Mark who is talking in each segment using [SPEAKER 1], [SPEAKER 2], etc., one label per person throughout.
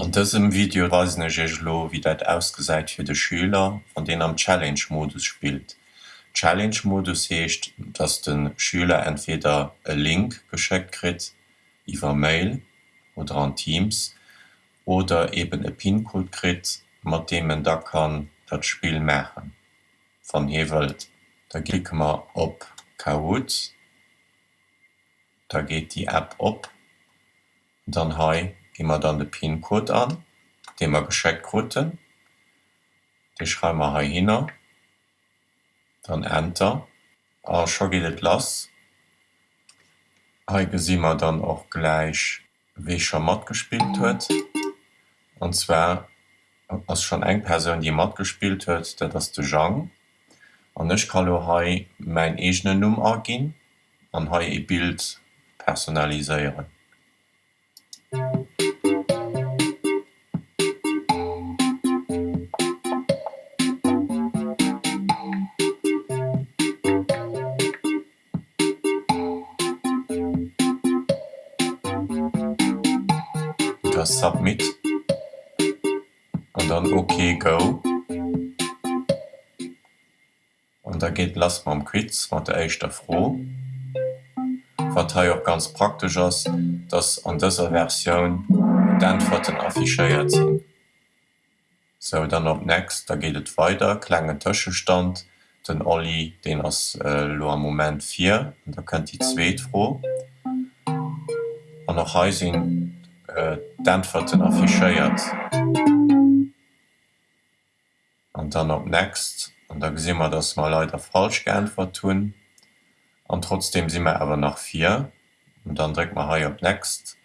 [SPEAKER 1] An diesem Video weisen lo wie dat ausgeseit fir de Schüler an den am Challenge-Modus spielt. Challenge-Modus hecht, dass den Schüler entweder e Link gescheckt krit, iwwer Mail oder an Teams oder eben e PIN-Code krit, mat dem man da kann dat Spiel mechen. Van hewelt da klick man op Kahoot, da geht die App op, dann hai immer dann de Pincode an, den wir gescheckt roten, Den schreiben wir hin, dann Enter, Ah, schon geht es los. Hier sehen wir dann auch gleich, wie schon Mod gespielt wird. Und zwar als schon eine Person die Mod gespielt hat, das ist der Jean. Und ich kann hier mein eigenen Nummer gehen und hier ein Bild personalisieren. Das Submit und dann OK go. Und da geht lass ma am Quiz mat der Eichter froh. Verteil auch ganz praktisch ass, dass an dieser Version d'Antworten affichéiert sinn. So dann op next, da geht het weiter, klengen Tëschestand, den Olli den ass äh, moment 4, da könnt die zweet froh. An noch hesinn äh, d'Antworten affichéiert. An dann op next an da si immer dats mal leider falsch geantwort tun an trotzdem si mir awer nach 4 und dann dre man hai op next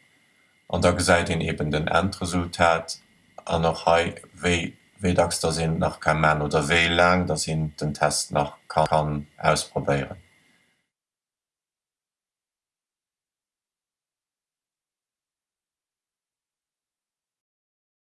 [SPEAKER 1] an da seit den eben den Endresultat an noch wéi da sinn nach kein Mann oder wéi lang da sinn den Test nach kann, kann ausprobieren.